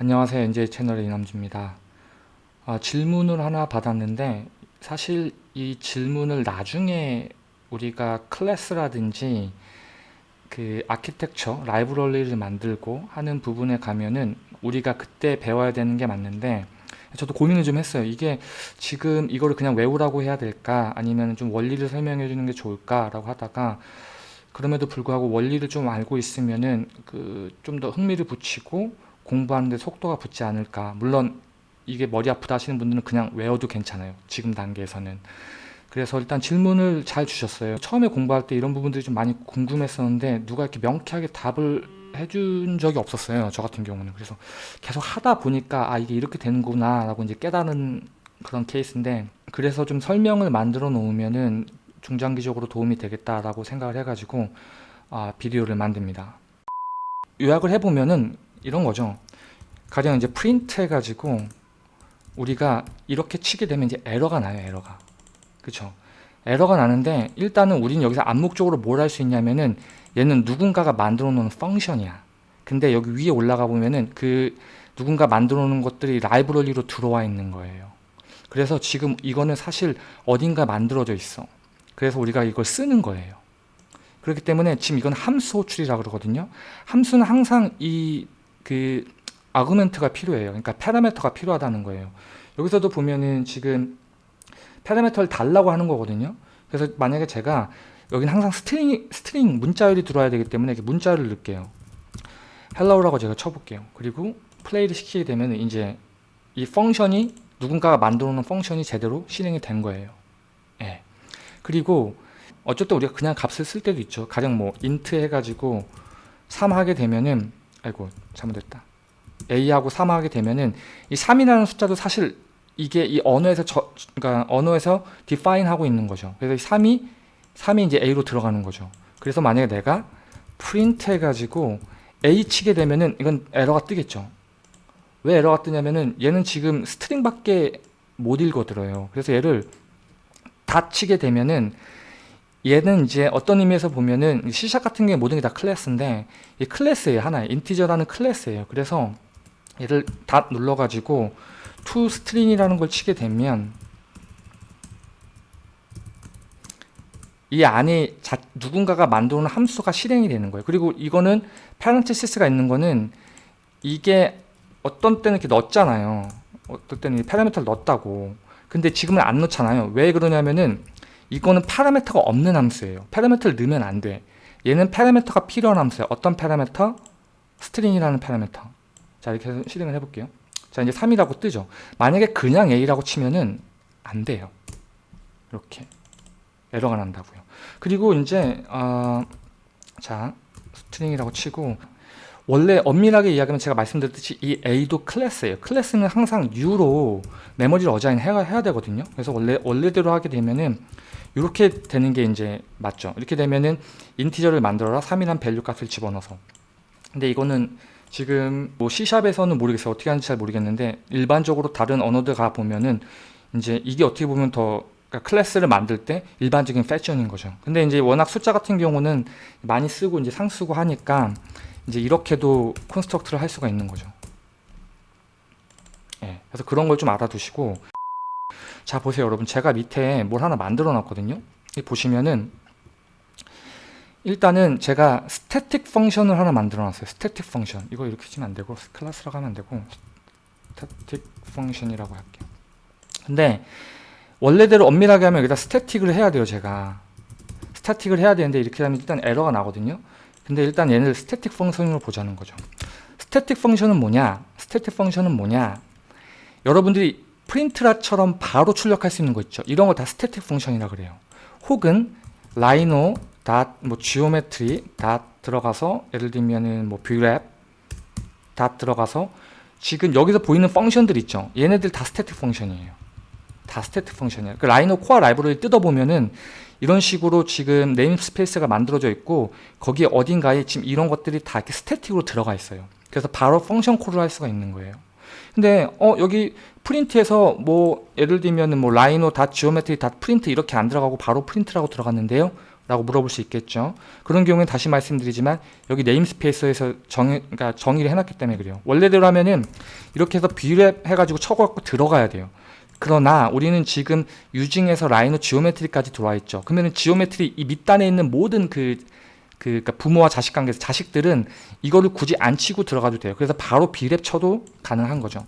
안녕하세요. NJ 채널의 이남주입니다. 아, 질문을 하나 받았는데 사실 이 질문을 나중에 우리가 클래스라든지 그 아키텍처 라이브러리를 만들고 하는 부분에 가면은 우리가 그때 배워야 되는 게 맞는데 저도 고민을 좀 했어요. 이게 지금 이거를 그냥 외우라고 해야 될까 아니면 좀 원리를 설명해 주는 게 좋을까 라고 하다가 그럼에도 불구하고 원리를 좀 알고 있으면은 그 좀 더 흥미를 붙이고 공부하는데 속도가 붙지 않을까. 물론 이게 머리 아프다 하시는 분들은 그냥 외워도 괜찮아요. 지금 단계에서는. 그래서 일단 질문을 잘 주셨어요. 처음에 공부할 때 이런 부분들이 좀 많이 궁금했었는데 누가 이렇게 명쾌하게 답을 해준 적이 없었어요. 저 같은 경우는. 그래서 계속 하다 보니까 아 이게 이렇게 되는구나 라고 이제 깨달은 그런 케이스인데 그래서 좀 설명을 만들어 놓으면은 중장기적으로 도움이 되겠다라고 생각을 해가지고 아, 비디오를 만듭니다. 요약을 해보면은 이런 거죠. 가령 이제 프린트 해가지고 우리가 이렇게 치게 되면 이제 에러가 나요. 에러가. 그쵸? 에러가 나는데 일단은 우리는 여기서 암묵적으로 뭘 할 수 있냐면은 얘는 누군가가 만들어 놓은 펑션이야. 근데 여기 위에 올라가 보면은 그 누군가 만들어 놓은 것들이 라이브러리로 들어와 있는 거예요. 그래서 지금 이거는 사실 어딘가 만들어져 있어. 그래서 우리가 이걸 쓰는 거예요. 그렇기 때문에 지금 이건 함수 호출이라 그러거든요. 함수는 항상 이 그 argument가 필요해요. 그러니까 parameter가 필요하다는 거예요. 여기서도 보면은 지금 parameter를 달라고 하는 거거든요. 그래서 만약에 제가 여기는 항상 string, string 문자열이 들어와야 되기 때문에 이렇게 문자열을 넣을게요. hello라고 제가 쳐볼게요. 그리고 플레이를 시키게 되면 이제 이 function이 누군가가 만들어 놓은 function이 제대로 실행이 된 거예요. 예. 그리고 어쨌든 우리가 그냥 값을 쓸 때도 있죠. 가령 뭐 int 해가지고 3 하게 되면은 아이고 잘못됐다. A하고 3 하게 되면은 이 3이라는 숫자도 사실 이게 이 언어에서 저, 그러니까 언어에서 define 하고 있는 거죠. 그래서 이 3이 3이 이제 a로 들어가는 거죠. 그래서 만약에 내가 print 해가지고 a 치게 되면은 이건 에러가 뜨겠죠. 왜 에러가 뜨냐면은 얘는 지금 스트링밖에 못 읽어들여요. 그래서 얘를 dot 치게 되면은 얘는 이제 어떤 의미에서 보면은 C샵 같은 게 모든 게 다 클래스인데 이 클래스예요 하나의. integer라는 클래스예요. 그래서 얘를 dot 눌러가지고 toString이라는 걸 치게 되면 이 안에 자, 누군가가 만들어 놓은 함수가 실행이 되는 거예요. 그리고 이거는 parenthesis가 있는 거는 이게 어떤 때는 이렇게 넣었잖아요. 어떤 때는 파라미터를 넣었다고. 근데 지금은 안 넣잖아요. 왜 그러냐면은 이거는 파라미터가 없는 함수예요. 파라미터를 넣으면 안 돼. 얘는 파라미터가 필요한 함수예요. 어떤 파라미터? string이라는 파라미터. 자 이렇게 해서 실행을 해볼게요. 자 이제 3이라고 뜨죠. 만약에 그냥 A라고 치면은 안 돼요. 이렇게 에러가 난다고요. 그리고 이제 어, 자 string이라고 치고 원래 엄밀하게 이야기하면 제가 말씀드렸듯이 이 A도 클래스예요. 클래스는 항상 U로 메모리를 assign 해야, 해야 되거든요. 그래서 원래 원래대로 하게 되면은 이렇게 되는 게 이제 맞죠. 이렇게 되면은 integer를 만들어라 3이란 value 값을 집어넣어서. 근데 이거는 지금 뭐 C샵에서는 모르겠어요. 어떻게 하는지 잘 모르겠는데 일반적으로 다른 언어들 가 보면은 이제 이게 어떻게 보면 더 그러니까 클래스를 만들 때 일반적인 패션인 거죠. 근데 이제 워낙 숫자 같은 경우는 많이 쓰고 이제 항상 쓰고 하니까 이제 이렇게도 construct를 할 수가 있는 거죠. 예, 그래서 그런 걸 좀 알아두시고 자 보세요 여러분 제가 밑에 뭘 하나 만들어 놨거든요. 보시면은 일단은 제가 static function을 하나 만들어 놨어요. static function 이거 이렇게 치면 안 되고 클래스라고 하면 안 되고 static function이라고 할게요. 근데 원래대로 엄밀하게 하면 여기다 static을 해야 돼요 제가 static을 해야 되는데 이렇게 하면 일단 에러가 나거든요 근데 일단 얘를 static function으로 보자는 거죠. static function은 뭐냐? static function은 뭐냐? 여러분들이 프린트라처럼 바로 출력할 수 있는 거 있죠. 이런 거 다 static function이라 그래요. 혹은 Rhino dot 뭐 geometry dot 들어가서 예를 들면은 뭐 Brep dot 들어가서 지금 여기서 보이는 function들 있죠. 얘네들 다 static function이에요. 다 static function이에요. 그 Rhino core 라이브러리 뜯어보면은 이런 식으로 지금 namespace가 만들어져 있고 거기에 어딘가에 지금 이런 것들이 다 이렇게 static으로 들어가 있어요. 그래서 바로 function call을 할 수가 있는 거예요. 근데 어 여기 프린트에서 뭐 예를 들면 뭐 Rhino dot geometry dot 프린트 이렇게 안 들어가고 바로 프린트라고 들어갔는데요. 라고 물어볼 수 있겠죠. 그런 경우는 다시 말씀드리지만 여기 namespace에서 정, 그러니까 정의를 해놨기 때문에 그래요. 원래대로 하면은 이렇게 해서 Brep 해가지고 쳐갖고 들어가야 돼요. 그러나 우리는 지금 using에서 Rhino geometry까지 들어와 있죠. 그러면은 geometry 이 밑단에 있는 모든 그, 그 그러니까 부모와 자식 관계에서 자식들은 이거를 굳이 안 치고 들어가도 돼요. 그래서 바로 Brep 쳐도 가능한 거죠.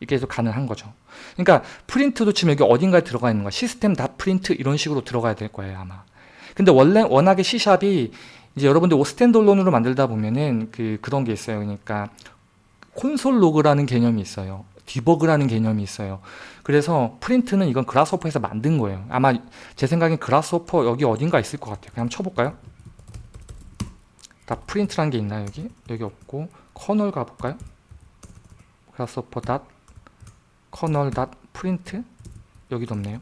이게 해서 가능한 거죠. 그러니까 프린트도 지금 여기 어딘가에 들어가 있는 거야. 시스템 dot 프린트 이런 식으로 들어가야 될 거예요 아마. 근데 원래 워낙에 C샵이 이제 여러분들 standalone으로 만들다 보면은 그 그런 게 있어요. 그러니까 console log라는 개념이 있어요. debug라는 개념이 있어요. 그래서 프린트는 이건 Grasshopper에서 만든 거예요. 아마 제 생각엔 Grasshopper 여기 어딘가 있을 것 같아요. 그냥 쳐볼까요? dot 프린트라는 게 있나요 여기? 여기 없고. kernel 가볼까요? Grasshopper dot kernel dot 프린트 여기도 없네요.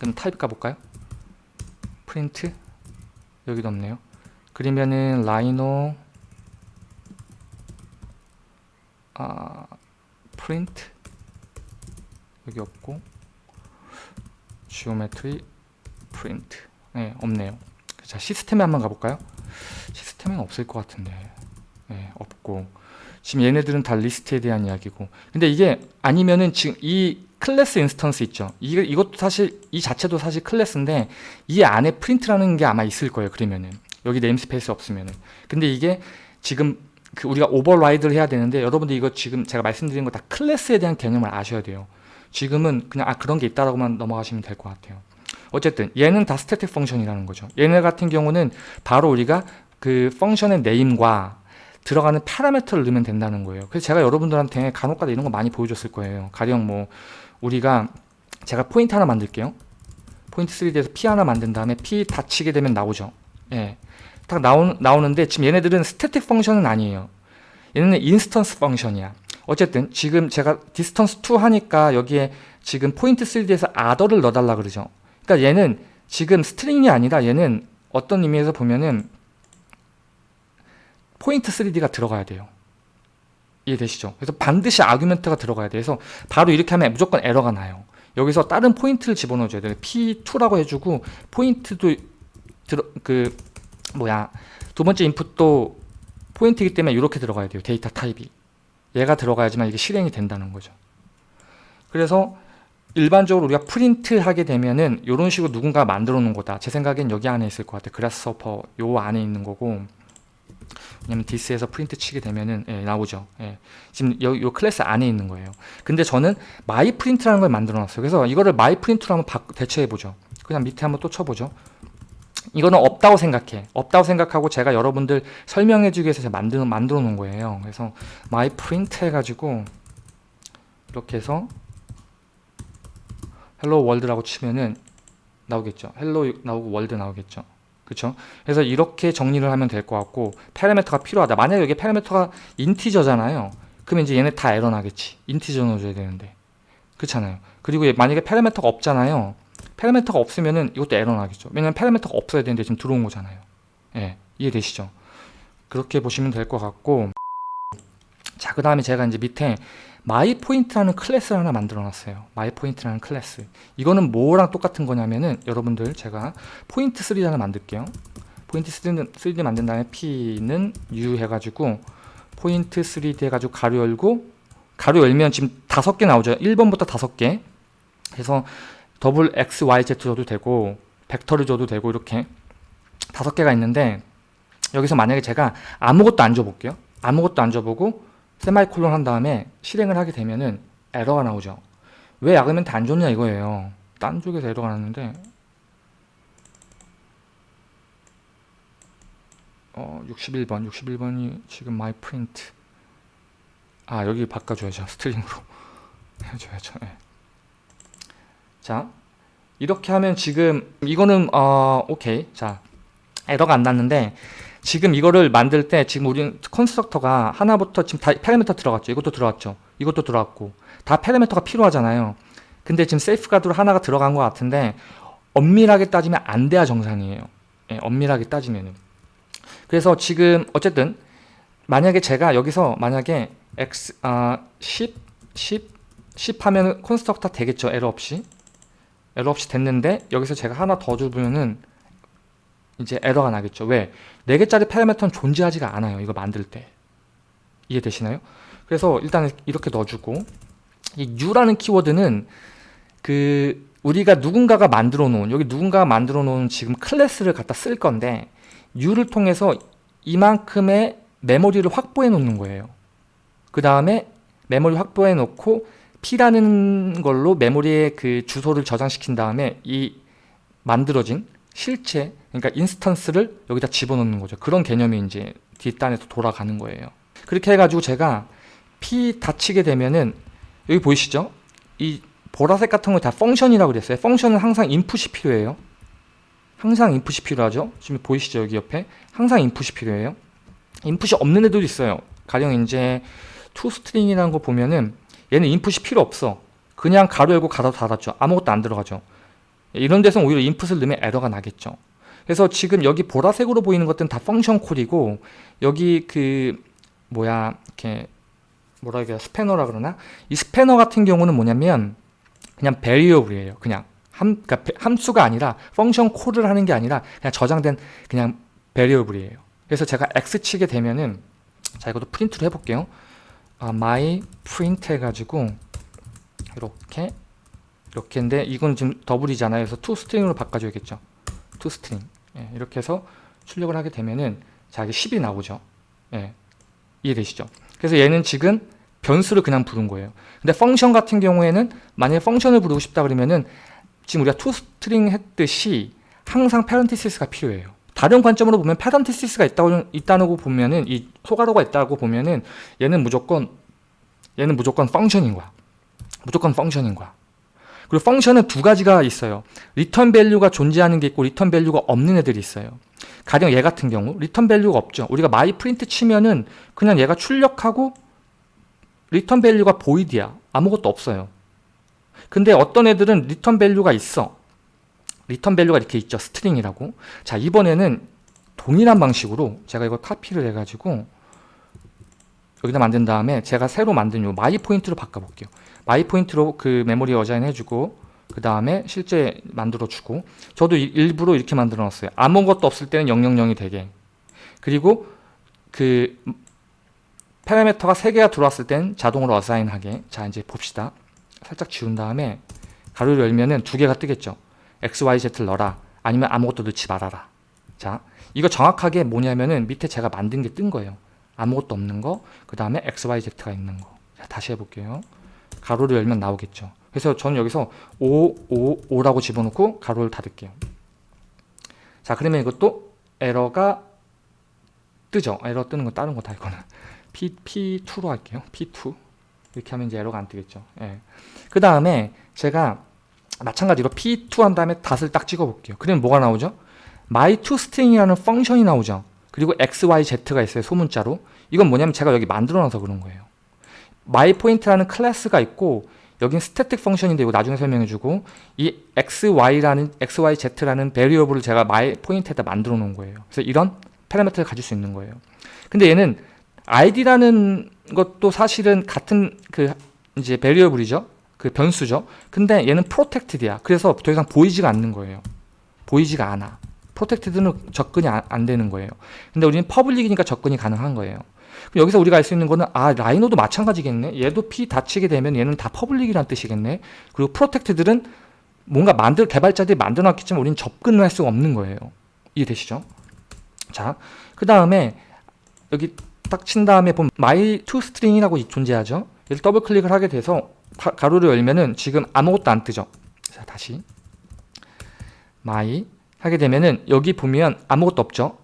그럼 타입 가볼까요? 프린트 여기도 없네요. 그러면은 Rhino 아 프린트 여기 없고. geometry 프린트 네 없네요. 자 시스템에 한번 가볼까요 시스템에는 없을 것 같은데 네 없고 지금 얘네들은 다 리스트에 대한 이야기고 근데 이게 아니면은 지금 이 클래스 instance 있죠. 이, 이것도 사실 이 자체도 사실 클래스인데 이 안에 프린트라는 게 아마 있을 거예요. 그러면은 여기 namespace 없으면은 근데 이게 지금 그 우리가 override를 해야 되는데 여러분들 이거 지금 제가 말씀드린 거 다 클래스에 대한 개념을 아셔야 돼요. 지금은 그냥 아 그런 게 있다라고만 넘어가시면 될 것 같아요. 어쨌든 얘는 다 static function이라는 거죠. 얘네 같은 경우는 바로 우리가 그 function의 name과 들어가는 파라미터를 넣으면 된다는 거예요. 그래서 제가 여러분들한테 간혹가다 이런 거 많이 보여줬을 거예요. 가령 뭐 우리가 제가 포인트 하나 만들게요. 포인트 3D에서 P 하나 만든 다음에 P dot 치게 되면 나오죠. 예. 딱 나오, 나오는데 지금 얘네들은 static function은 아니에요. 얘네는 instance function이야. 어쨌든 지금 제가 DistanceTo 하니까 여기에 지금 포인트 3D에서 other를 넣어달라 그러죠. 그러니까 얘는 지금 string이 아니라 얘는 어떤 의미에서 보면은 포인트 3D가 들어가야 돼요. 이해되시죠? 그래서 반드시 argument가 들어가야 돼서 바로 이렇게 하면 무조건 에러가 나요. 여기서 다른 포인트를 집어넣어줘야 돼요. P2라고 해주고 포인트도 들어 그 뭐야 두 번째 인풋도 포인트이기 때문에 이렇게 들어가야 돼요. 데이터 타입이 얘가 들어가야지만 이게 실행이 된다는 거죠. 그래서 일반적으로 우리가 프린트 하게 되면은 이런 식으로 누군가 만들어 놓은 거다. 제 생각엔 여기 안에 있을 것 같아요. Grasshopper 요 안에 있는 거고 왜냐면 this에서 프린트 치게 되면은 예, 나오죠. 예. 지금 요, 요 클래스 안에 있는 거예요. 근데 저는 my print라는 걸 만들어 놨어요. 그래서 이거를 my print로 한번 바, 대체해 보죠. 그냥 밑에 한번 또 쳐보죠. 이거는 없다고 생각해. 없다고 생각하고 제가 여러분들 설명해 주기 위해서 제가 만들어, 만들어 놓은 거예요. 그래서 my print 해가지고 이렇게 해서 hello world라고 치면은 나오겠죠. hello 나오고 world 나오겠죠. 그렇죠? 그래서 이렇게 정리를 하면 될 것 같고 파라미터가 필요하다. 만약에 여기 파라미터가 integer잖아요. 그러면 이제 얘네 다 에러 나겠지. integer 넣어줘야 되는데. 그렇잖아요. 그리고 만약에 파라미터가 없잖아요. 파라미터가 없으면은 이것도 에러 나겠죠. 왜냐면 파라미터가 없어야 되는데 지금 들어온 거잖아요. 예, 이해되시죠? 그렇게 보시면 될 것 같고 자, 그 다음에 제가 이제 밑에 my point라는 클래스를 하나 만들어 놨어요. my point라는 클래스. 이거는 뭐랑 똑같은 거냐면은 여러분들 제가 포인트 3 하나 만들게요. 포인트 3D, 3D 만든 다음에 P는 new 해가지고 포인트 3D 해가지고 가로 열고 가로 열면 지금 다섯 개 나오죠. 1번부터 다섯 개. 그래서 double X, Y, Z 줘도 되고 벡터를 줘도 되고 이렇게 다섯 개가 있는데 여기서 만약에 제가 아무것도 안 줘볼게요. 아무것도 안 줘보고 세마이콜론 한 다음에 실행을 하게 되면은 에러가 나오죠. 왜 argument 안 줬냐 이거예요. 딴 쪽에서 에러가 났는데. 어 61번. 61번이 지금 my print. 아 여기 바꿔줘야죠. string으로. 해줘야죠. 네. 자 이렇게 하면 지금 이거는 어 오케이. 자 에러가 안 났는데 지금 이거를 만들 때 지금 우리 constructor가 하나부터 지금 다 파라미터 들어갔죠. 이것도 들어갔죠. 이것도 들어갔고 다 파라미터가 필요하잖아요. 근데 지금 safeguard로 하나가 들어간 것 같은데 엄밀하게 따지면 안 돼야 정상이에요. 예, 엄밀하게 따지면은. 그래서 지금 어쨌든 만약에 제가 여기서 만약에 x 아 10, 10, 10 하면 constructor 되겠죠. 에러 없이. 에러 없이 됐는데 여기서 제가 하나 더 주면은 이제 에러가 나겠죠. 왜? 4개짜리 파라미터는 존재하지가 않아요. 이거 만들 때. 이해되시나요? 그래서 일단 이렇게 넣어주고 이 new라는 키워드는 그 우리가 누군가가 만들어 놓은 여기 누군가가 만들어 놓은 지금 클래스를 갖다 쓸 건데 new를 통해서 이만큼의 메모리를 확보해 놓는 거예요. 그 다음에 메모리 확보해 놓고 P라는 걸로 메모리에 그 주소를 저장시킨 다음에 이 만들어진 실체 그러니까 instance를 여기다 집어넣는 거죠. 그런 개념이 이제 뒷단에서 돌아가는 거예요. 그렇게 해가지고 제가 P 닫히게 되면은 여기 보이시죠? 이 보라색 같은 거 다 펑션이라고 그랬어요. 펑션은 항상 인풋이 필요해요. 항상 인풋이 필요하죠. 지금 보이시죠? 여기 옆에 항상 인풋이 필요해요. 인풋이 없는 애들도 있어요. 가령 이제 toString이라는 거 보면은 얘는 인풋이 필요 없어. 그냥 가로 열고 가로 닫았죠. 아무것도 안 들어가죠. 이런 데서 오히려 인풋을 넣으면 에러가 나겠죠. 그래서 지금 여기 보라색으로 보이는 것들은 다 펑션 콜이고 여기 그 뭐야 이렇게 뭐라 해야 스패너라 그러나 이 스패너 같은 경우는 뭐냐면 그냥 variable이에요. 그냥 함, 그러니까 함수가 아니라 function call을 하는 게 아니라 그냥 저장된 그냥 variable이에요. 그래서 제가 x 치게 되면은 자 이것도 프린트로 해볼게요. 아, my print 해가지고 이렇게 이렇게인데 이건 지금 double이잖아요. 그래서 to string으로 바꿔줘야겠죠. String 예, 이렇게 해서 출력을 하게 되면은 자 이게 10이 나오죠. 예, 이해되시죠? 그래서 얘는 지금 변수를 그냥 부른 거예요. 근데 펑션 같은 경우에는 만약에 펑션을 부르고 싶다 그러면은 지금 우리가 toString 했듯이 항상 parenthesis가 필요해요. 다른 관점으로 보면 parenthesis가 있다고 있다고 보면은 이 소괄호가 있다고 보면은 얘는 무조건 얘는 무조건 펑션인 거야. 무조건 펑션인 거야. 그리고 function은 두 가지가 있어요. return value가 존재하는 게 있고 return value가 없는 애들이 있어요. 가령 얘 같은 경우 return value가 없죠. 우리가 my print 치면은 그냥 얘가 출력하고 return value가 void야. 아무것도 없어요. 근데 어떤 애들은 return value가 있어. return value가 이렇게 있죠. string이라고. 자, 이번에는 동일한 방식으로 제가 이걸 카피를 해가지고 여기다 만든 다음에 제가 새로 만든 요 my point로 바꿔볼게요. my point로 그 메모리 assign 해주고 그 다음에 실제 만들어주고 저도 일부러 이렇게 만들어 놨어요. 아무것도 없을 때는 000이 되게 그리고 그 파라미터가 3개가 들어왔을 땐 자동으로 assign하게 자 이제 봅시다. 살짝 지운 다음에 가로를 열면은 두 개가 뜨겠죠. x, y, z를 넣어라 아니면 아무것도 넣지 말아라. 자 이거 정확하게 뭐냐면은 밑에 제가 만든 게 뜬 거예요. 아무것도 없는 거, 그 다음에 x, y, z가 있는 거. 자, 다시 해볼게요. 가로를 열면 나오겠죠. 그래서 저는 여기서 5, 5, 5라고 집어넣고 가로를 닫을게요. 자 그러면 이것도 에러가 뜨죠. 에러 뜨는 건 다른 거다 이거는. P, P2로 할게요. P2 이렇게 하면 이제 에러가 안 뜨겠죠. 예. 그 다음에 제가 마찬가지로 P2 한 다음에 닷을 딱 찍어 볼게요. 그러면 뭐가 나오죠? my2string이라는 펑션이 나오죠. 그리고 xyz가 있어요. 소문자로. 이건 뭐냐면 제가 여기 만들어 놔서 그런 거예요. myPoint라는 클래스가 있고 여긴 static function인데 이거 나중에 설명해 주고 이 xy라는 xyz라는 variable을 제가 myPoint에다 만들어 놓은 거예요. 그래서 이런 파라미터를 가질 수 있는 거예요. 근데 얘는 id라는 것도 사실은 같은 그 이제 variable이죠. 그 변수죠. 근데 얘는 protected야. 그래서 더 이상 보이지가 않는 거예요. 보이지가 않아. protected는 접근이 안, 안 되는 거예요. 근데 우리는 public이니까 접근이 가능한 거예요. 그럼 여기서 우리가 알 수 있는 거는 아 라이노도 마찬가지겠네. 얘도 P dot 치게 되면 얘는 다 public이란 뜻이겠네. 그리고 protected는 뭔가 만들 개발자들이 만들어놨겠지만 우리는 접근을 할 수가 없는 거예요. 이해되시죠? 자, 그 다음에 여기 딱 친 다음에 보면 my to string이라고 존재하죠. 얘를 더블 클릭을 하게 돼서 가, 로를 열면은 지금 아무것도 안 뜨죠. 자, 다시 my 하게 되면은 여기 보면 아무것도 없죠.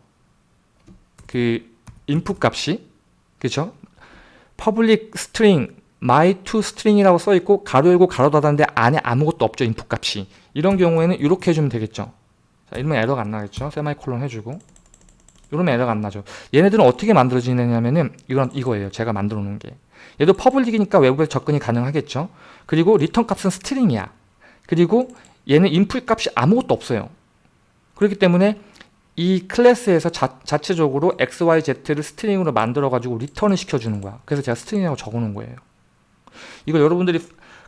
그 인풋 값이 그죠? public string my to string이라고 써 있고 가로 열고 가로 닫았는데 안에 아무것도 없죠. 인풋 값이. 이런 경우에는 이렇게 해주면 되겠죠. 자, 이러면 에러가 안 나겠죠. 세마이콜론 해주고. 이러면 에러가 안 나죠. 얘네들은 어떻게 만들어지느냐면은 이건 이거예요. 제가 만들어 놓은 게. 얘도 public이니까 외부에 접근이 가능하겠죠. 그리고 return 값은 string이야. 그리고 얘는 인풋 값이 아무것도 없어요. 그렇기 때문에 이 클래스에서 자, 자체적으로 x, y, z를 string으로 만들어 가지고 return을 시켜주는 거야. 그래서 제가 string이라고 적어 놓은 거예요. 이거 여러분들이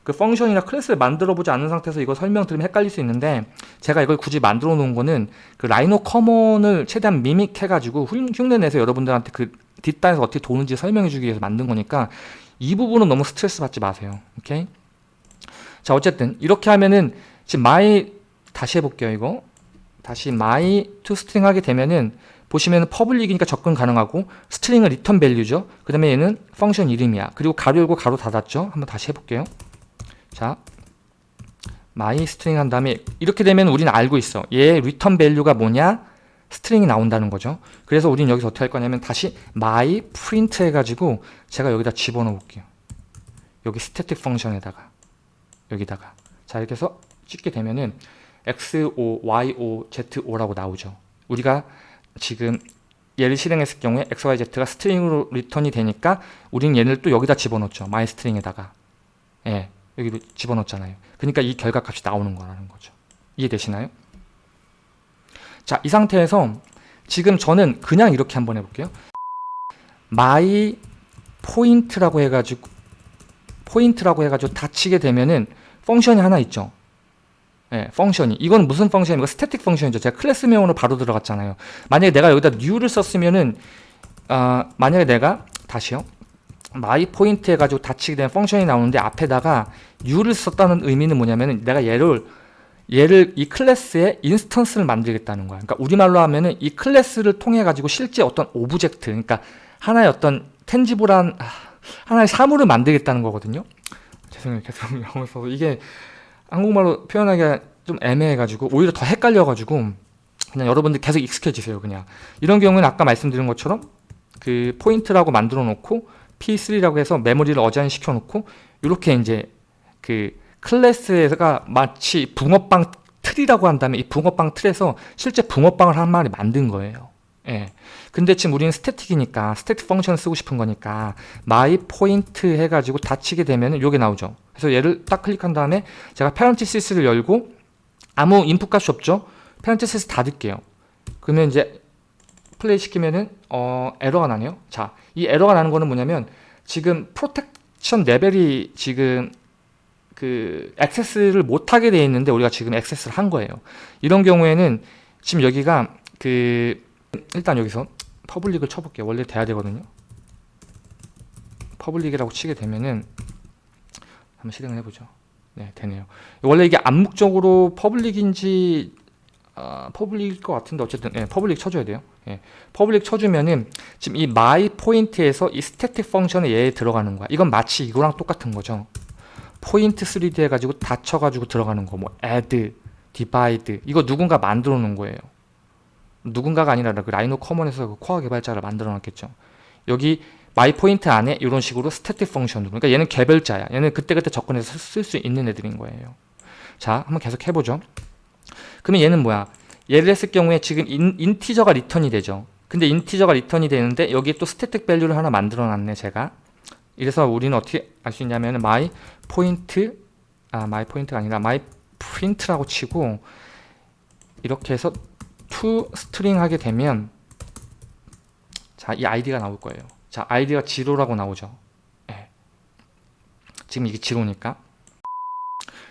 그 function이나 클래스를 만들어 보지 않은 상태에서 이거 설명드리면 헷갈릴 수 있는데 제가 이걸 굳이 만들어 놓은 거는 그 RhinoCommon을 최대한 미믹해 가지고 흉내 내서 여러분들한테 그 뒷단에서 어떻게 도는지 설명해 주기 위해서 만든 거니까 이 부분은 너무 스트레스 받지 마세요 오케이 자 어쨌든 이렇게 하면은 지금 my 다시 해볼게요 이거 다시 my to string 하게 되면은 보시면 public이니까 접근 가능하고 string은 return value죠. 그 다음에 얘는 function 이름이야. 그리고 가로 열고 가로 닫았죠. 한번 다시 해볼게요. 자 my string 한 다음에 이렇게 되면 우리는 알고 있어. 얘 return value가 뭐냐? string이 나온다는 거죠. 그래서 우리는 여기서 어떻게 할 거냐면 다시 my print 해가지고 제가 여기다 집어넣어 볼게요. 여기 static function에다가 여기다가. 자 이렇게 해서 찍게 되면은 XO, YO, ZO라고 나오죠 우리가 지금 얘를 실행했을 경우에 XYZ가 string으로 return이 되니까 우리는 얘를 또 여기다 집어넣죠 my string에다가 예, 여기로 집어넣잖아요 그러니까 이 결과값이 나오는 거라는 거죠 이해되시나요? 자, 이 상태에서 지금 저는 그냥 이렇게 한번 해볼게요. my 포인트라고 해가지고 포인트라고 해가지고 닫히게 되면은 펑션이 하나 있죠. 예, 펑션이. 이건 무슨 function입니까? static function이죠. 제가 클래스 명으로 바로 들어갔잖아요. 만약에 내가 여기다 new를 썼으면은 어, 만약에 내가 다시요. my 포인트 해가지고 닫히게 되는 펑션이 나오는데 앞에다가 new를 썼다는 의미는 뭐냐면은 내가 얘를 얘를 이 클래스의 instance를 만들겠다는 거야. 그러니까 우리말로 하면은 이 클래스를 통해 가지고 실제 어떤 object, 그러니까 하나의 어떤 tangible한 아, 하나의 사물을 만들겠다는 거거든요. 죄송해요, 계속 영어 써서 이게 한국말로 표현하기가 좀 애매해가지고 오히려 더 헷갈려가지고 그냥 여러분들 계속 익숙해지세요. 그냥 이런 경우는 아까 말씀드린 것처럼 그 point라고 만들어 놓고 P3라고 해서 메모리를 assign 시켜 놓고 이렇게 이제 그 클래스가 마치 붕어빵 틀이라고 한다면 이 붕어빵 틀에서 실제 붕어빵을 한 마리 만든 거예요. 예. 근데 지금 우리는 static이니까 static function을 쓰고 싶은 거니까 my point 해가지고 dot 치게 되면 이게 나오죠. 그래서 얘를 딱 클릭한 다음에 제가 parenthesis를 열고 아무 input 값이 없죠. parenthesis 닫을게요. 그러면 이제 플레이 시키면은 어, 에러가 나네요. 자, 이 에러가 나는 거는 뭐냐면 지금 protection level이 지금 그 access를 못하게 되어 있는데 우리가 지금 access를 한 거예요. 이런 경우에는 지금 여기가 그 일단 여기서 public을 쳐볼게요. 원래 돼야 되거든요. public이라고 치게 되면은 한번 실행을 해보죠. 네, 되네요. 원래 이게 암묵적으로 public인지 아, public일 것 같은데 어쨌든 예, public 쳐줘야 돼요. 예, public 쳐주면은 지금 이 my 포인트에서 이 스태틱 펑션에 얘 들어가는 거야. 이건 마치 이거랑 똑같은 거죠. 포인트 3D 해가지고 dot 쳐가지고 들어가는 거, 뭐 add, divide 이거 누군가 만들어 놓은 거예요. 누군가가 아니라 그 Rhino Common에서 그 core 개발자를 만들어 놨겠죠. 여기 my point 안에 이런 식으로 static function으로 그러니까 얘는 개별자야. 얘는 그때그때 접근해서 쓸 수 있는 애들인 거예요. 자, 한번 계속 해보죠. 그러면 얘는 뭐야? 얘를 했을 경우에 지금 인, integer가 return이 되죠. 근데 integer가 return이 되는데 여기에 또 static value를 하나 만들어 놨네, 제가. 이래서 우리는 어떻게 알 수 있냐면 my point 아 my point가 아니라 my print라고 치고 이렇게 해서 string 하게 되면 자 이 id가 나올 거예요. 자 id가 zero라고 나오죠. 네. 지금 이게 지로니까.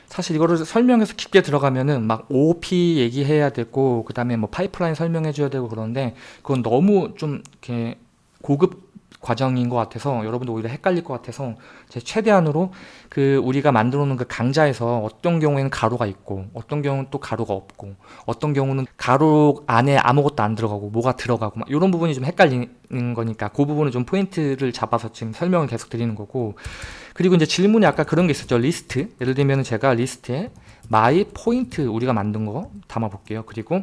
사실 이거를 설명해서 깊게 들어가면은 막 OP 얘기해야 되고 그 다음에 뭐 파이프라인 설명해 줘야 되고 그러는데 그건 너무 좀 이렇게 고급 과정인 것 같아서 여러분도 오히려 헷갈릴 것 같아서 제 최대한으로 그 우리가 만들어 놓은 그 강좌에서 어떤 경우에는 가로가 있고 어떤 경우는 또 가로가 없고 어떤 경우는 가로 안에 아무것도 안 들어가고 뭐가 들어가고 막 이런 부분이 좀 헷갈리는 거니까 그 부분을 좀 포인트를 잡아서 지금 설명을 계속 드리는 거고. 그리고 이제 질문이 아까 그런 게 있었죠. 리스트. 예를 들면 제가 리스트에 my point 우리가 만든 거 담아 볼게요. 그리고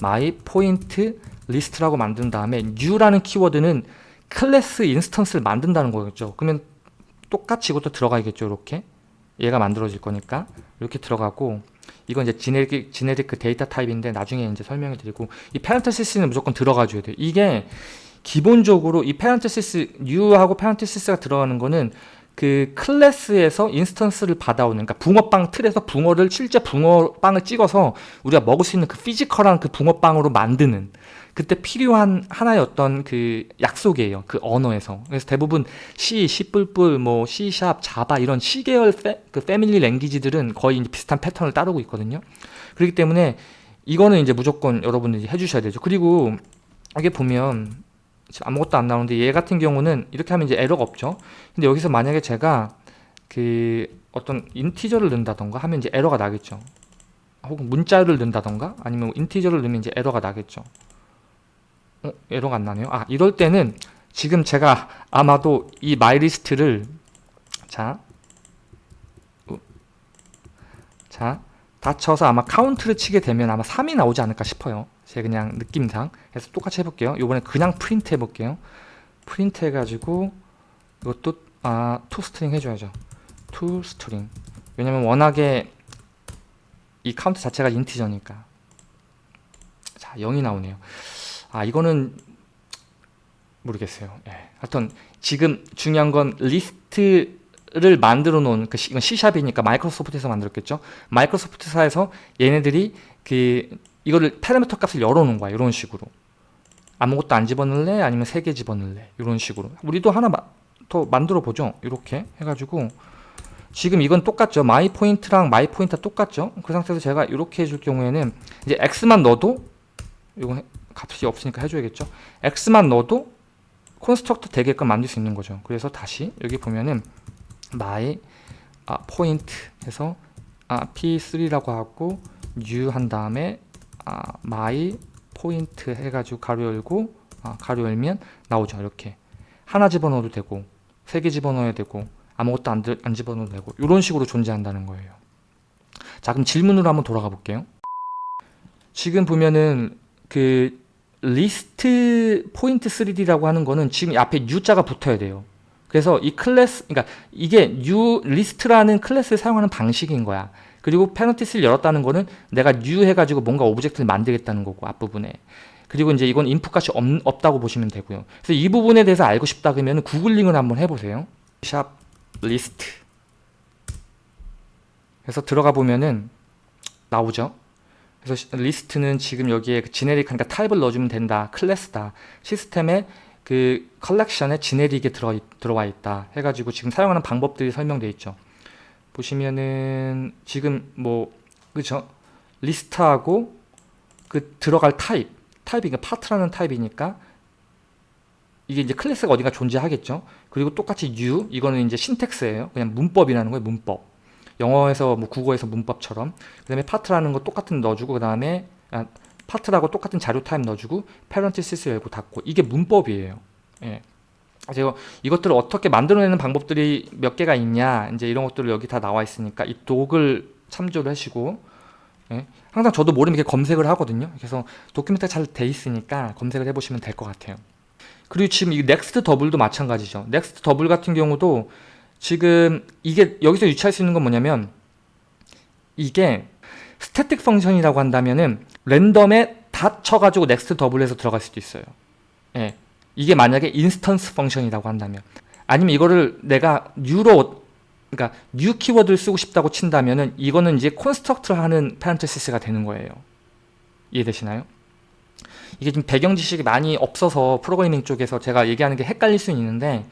my point list라고 만든 다음에 new라는 키워드는 클래스 instance를 만든다는 거겠죠. 그러면 똑같이 이것도 들어가야겠죠. 이렇게 얘가 만들어질 거니까 이렇게 들어가고 이건 이제 generic, generic 그 데이터 타입인데 나중에 이제 설명을 드리고 이 parenthesis는 무조건 들어가 줘야 돼요. 이게 기본적으로 이 페란테시스 new하고 페란테시스가 들어가는 거는 그 클래스에서 instance를 받아오는 그러니까 붕어빵 틀에서 붕어를 실제 붕어빵을 찍어서 우리가 먹을 수 있는 그 physical한 그 붕어빵으로 만드는 그때 필요한 하나의 어떤 그 약속이에요. 그 언어에서. 그래서 대부분 C, C++, 뭐 C#, 자바 이런 C 계열 패, 그 family language들은 거의 비슷한 패턴을 따르고 있거든요. 그렇기 때문에 이거는 이제 무조건 여러분들이 해주셔야 되죠. 그리고 이게 보면 지금 아무것도 안 나오는데 얘 같은 경우는 이렇게 하면 이제 에러가 없죠. 근데 여기서 만약에 제가 그 어떤 integer를 넣는다던가 하면 이제 에러가 나겠죠. 혹은 문자를 넣는다던가 아니면 integer를 넣으면 이제 에러가 나겠죠. 어, 에러가 안 나네요. 아, 이럴 때는 지금 제가 아마도 이 my list를 자, 우, 자, dot 쳐서 아마 count를 치게 되면 아마 3이 나오지 않을까 싶어요. 제 그냥 느낌상. 그래서 똑같이 해볼게요. 이번에 그냥 프린트 해볼게요. 프린트 해가지고 이것도 아, to string 해줘야죠. to string. 왜냐면 워낙에 이 카운트 자체가 integer니까. 자, 0이 나오네요. 아 이거는 모르겠어요. 예. 하여튼 지금 중요한 건 리스트를 만들어 놓은 그 이건 C샵이니까 마이크로소프트에서 만들었겠죠. 마이크로소프트사에서 얘네들이 그 이거를 파라미터 값을 열어 놓은 거야. 이런 식으로. 아무것도 안 집어넣을래? 아니면 세 개 집어넣을래? 이런 식으로. 우리도 하나 마, 더 만들어 보죠. 이렇게 해 가지고 지금 이건 똑같죠. my point랑 my point 똑같죠. 그 상태에서 제가 이렇게 해줄 경우에는 이제 x만 넣어도 이거 값이 없으니까 해줘야겠죠. x만 넣어도 콘스트럭터 되게끔 만들 수 있는 거죠. 그래서 다시 여기 보면은 my 아, 포인트 해서 아, p3라고 하고 new 한 다음에 아, my 포인트 해가지고 가로 열고 아, 가로 열면 나오죠. 이렇게 하나 집어넣어도 되고 세 개 집어넣어야 되고 아무것도 안, 안 집어넣어도 되고 이런 식으로 존재한다는 거예요. 자 그럼 질문으로 한번 돌아가 볼게요. 지금 보면은 그 list point 3D라고 하는 거는 지금 앞에 new자가 붙어야 돼요. 그래서 이 클래스, 그러니까 이게 U 리스트라는 클래스를 사용하는 방식인 거야. 그리고 parenthesis를 열었다는 거는 내가 new 해가지고 뭔가 object를 만들겠다는 거고 앞부분에. 그리고 이제 이건 input 값이 없, 다고 보시면 되고요. 그래서 이 부분에 대해서 알고 싶다 그러면 구글링을 한번 해보세요. sharp list. 그래서 들어가 보면은 나오죠. 그래서 리스트는 지금 여기에 그 generic 하니까 타입을 넣어주면 된다. 클래스다. 시스템에 그 collection에 generic에 들어, 들어와 있다. 해가지고 지금 사용하는 방법들이 설명되어 있죠. 보시면은 지금 뭐 그죠? 리스트하고 그 들어갈 타입 타입이 그 part라는 타입이니까 이게 이제 클래스가 어딘가 존재하겠죠. 그리고 똑같이 new 이거는 이제 syntax예요. 그냥 문법이라는 거예요. 문법. 영어에서 뭐 국어에서 문법처럼 그 다음에 part라는 거 똑같은 넣어주고 그 다음에 아, part라고 똑같은 자료 타입 넣어주고 parenthesis 열고 닫고. 이게 문법이에요. 예. 제가 이것들을 어떻게 만들어내는 방법들이 몇 개가 있냐 이제 이런 것들을 여기 다 나와 있으니까 이 doc을 참조를 하시고 예. 항상 저도 모르면 이렇게 검색을 하거든요. 그래서 document가 잘 돼 있으니까 검색을 해보시면 될 것 같아요. 그리고 지금 이 next double도 마찬가지죠. next double 같은 경우도 지금 이게 여기서 유추할 수 있는 건 뭐냐면 이게 static function이라고 한다면은 random에다 쳐가지고 next double에서 들어갈 수도 있어요. 예. 이게 만약에 instance function이라고 한다면 아니면 이거를 내가 new로 그러니까 new 키워드를 쓰고 싶다고 친다면은 이거는 이제 construct를 하는 parenthesis가 되는 거예요. 이해되시나요? 이게 좀 배경 지식이 많이 없어서 프로그래밍 쪽에서 제가 얘기하는 게 헷갈릴 수는 있는데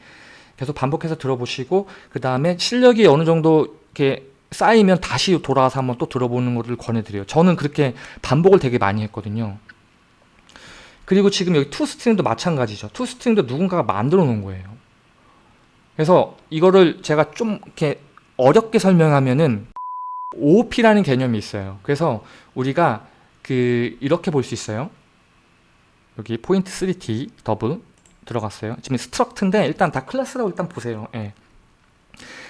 계속 반복해서 들어보시고 그 다음에 실력이 어느 정도 이렇게 쌓이면 다시 돌아와서 한번 또 들어보는 것을 권해드려요. 저는 그렇게 반복을 되게 많이 했거든요. 그리고 지금 여기 to string도 마찬가지죠. to string도 누군가가 만들어 놓은 거예요. 그래서 이거를 제가 좀 이렇게 어렵게 설명하면은 OOP라는 개념이 있어요. 그래서 우리가 그 이렇게 볼 수 있어요. 여기 point 3D double 들어갔어요. 지금 struct인데 일단 다 클래스라고 일단 보세요. 예.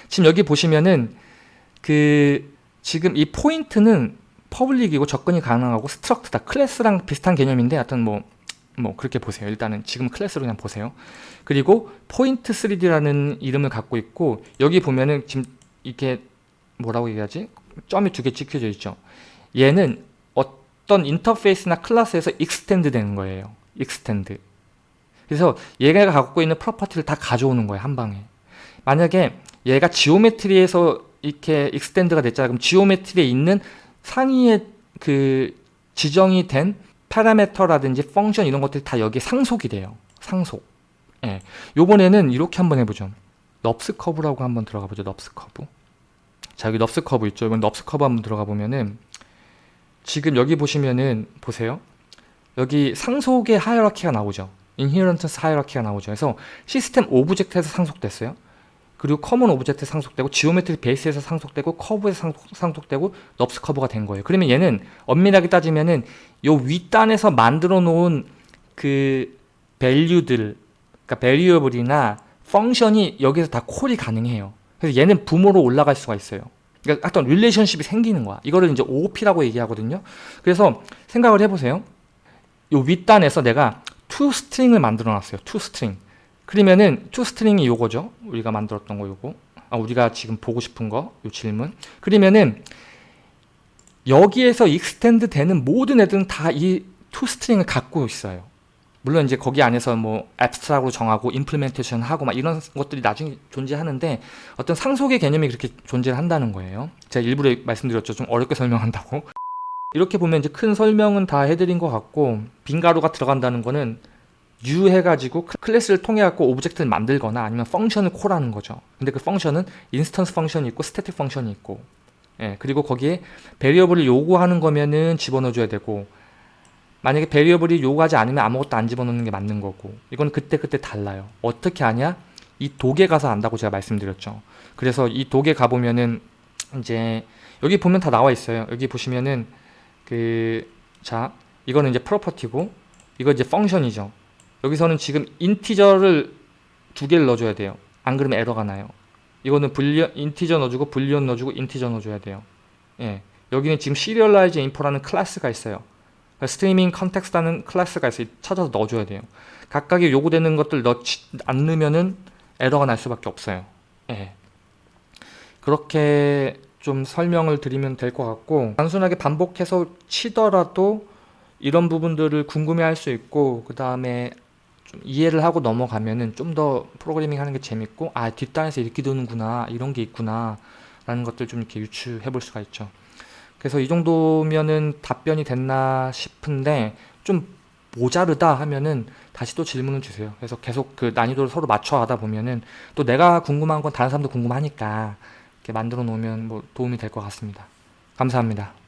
지금 여기 보시면은 그 지금 이 포인트는 public이고 접근이 가능하고 struct다. 클래스랑 비슷한 개념인데 하여튼 뭐, 뭐 그렇게 보세요. 일단은 지금 클래스로 그냥 보세요. 그리고 포인트 3D라는 이름을 갖고 있고 여기 보면은 지금 이게 뭐라고 얘기하지? 점이 두 개 찍혀져 있죠. 얘는 어떤 인터페이스나 클래스에서 extend 되는 거예요. extend. 그래서 얘가 갖고 있는 property를 다 가져오는 거예요 한 방에 만약에 얘가 geometry에서 이렇게 extend가 됐잖아요 그럼 geometry에 있는 상위에 그 지정이 된 파라메터라든지 function 이런 것들이 다 여기에 상속이 돼요. 상속. 예. 요번에는 이렇게 한번 해보죠. NURBS curve라고 한번 들어가 보죠. NURBS curve. 자, 여기 NURBS curve 있죠. 이번 NURBS curve 한번 들어가 보면은 지금 여기 보시면은 보세요. 여기 상속의 hierarchy가 나오죠. inheritance hierarchy가 나오죠. 그래서 system object에서 상속됐어요. 그리고 common object에 상속되고 geometry base에서 상속되고 curve에서 상속, 상속 되고 NURBS curve가 된 거예요. 그러면 얘는 엄밀하게 따지면은 요 윗단에서 만들어 놓은 그 value들 그러니까 variable이나 function이 여기서 다 call이 가능해요. 그래서 얘는 부모로 올라갈 수가 있어요. 그러니까 어떤 relationship이 생기는 거야. 이거를 이제 OOP라고 얘기하거든요. 그래서 생각을 해보세요. 요 윗단에서 내가 to string을 만들어 놨어요. to string. 그러면은 to string이 요거죠. 우리가 만들었던 거 요거. 아, 우리가 지금 보고 싶은 거, 요 질문. 그러면은 여기에서 extend 되는 모든 애들은 다 이 to string을 갖고 있어요. 물론 이제 거기 안에서 뭐 abstract으로 정하고 implementation 하고 막 이런 것들이 나중에 존재하는데 어떤 상속의 개념이 그렇게 존재를 한다는 거예요. 제가 일부러 말씀드렸죠. 좀 어렵게 설명한다고. 이렇게 보면 이제 큰 설명은 다 해드린 것 같고 빈 괄호가 들어간다는 거는 new 해가지고 클래스를 통해 갖고 object를 만들거나 아니면 function을 call하는 거죠. 근데 그 function은 instance function이 있고 static function이 있고 예, 그리고 거기에 variable을 요구하는 거면은 집어넣어줘야 되고 만약에 variable이 요구하지 않으면 아무것도 안 집어넣는 게 맞는 거고 이건 그때그때 달라요. 어떻게 하냐? 이 doc에 가서 안다고 제가 말씀드렸죠. 그래서 이 doc에 가보면은 이제 여기 보면 다 나와 있어요. 여기 보시면은 그 자 이거는 이제 property고 이거 이제 function이죠. 여기서는 지금 integer를 두 개를 넣어줘야 돼요. 안 그러면 에러가 나요. 이거는 Boolean, Integer 넣어주고 Boolean 넣어주고 Integer 넣어줘야 돼요. 예. 여기는 지금 Serialize Info라는 클래스가 있어요. Streaming Context라는 클래스가 있어요. 찾아서 넣어줘야 돼요. 각각의 요구되는 것들 넣지 안 넣으면은 에러가 날 수밖에 없어요. 예. 그렇게 좀 설명을 드리면 될 것 같고 단순하게 반복해서 치더라도 이런 부분들을 궁금해 할 수 있고 그 다음에 좀 이해를 하고 넘어가면은 좀 더 프로그래밍 하는 게 재밌고 아 뒷단에서 이렇게 도는구나 이런 게 있구나 라는 것들 좀 이렇게 유추해 볼 수가 있죠. 그래서 이 정도면은 답변이 됐나 싶은데 좀 모자르다 하면은 다시 또 질문을 주세요. 그래서 계속 그 난이도를 서로 맞춰 가다 보면은 또 내가 궁금한 건 다른 사람도 궁금하니까 이렇게 만들어 놓으면 뭐 도움이 될 것 같습니다. 감사합니다